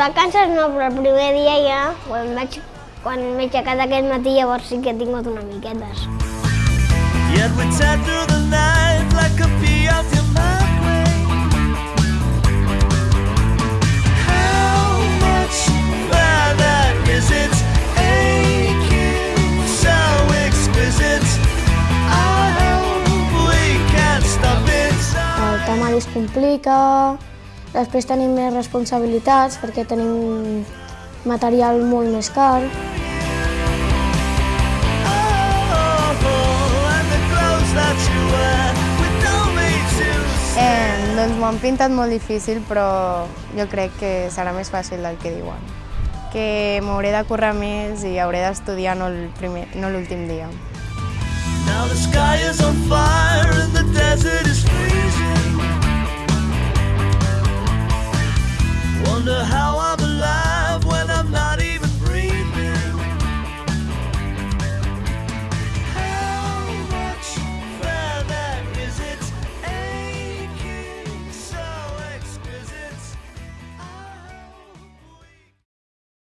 vacances no, però el primer dia ja, quan vaig quan m'he aixecat aquest matí, llavors sí que he tingut una miquetes. Yet we tear through the night like a pea out in my way. How much is it? Aching, so exquisite. I hope we can stop it. El tema es complica, després tenim més responsabilitats perquè tenim material molt més car. Eh, doncs m'ho han pintat molt difícil, però jo crec que serà més fàcil del que diuen. Que m'hauré de currar més i hauré d'estudiar no el primer, no l'últim dia. Now the sky is on fire and the desert.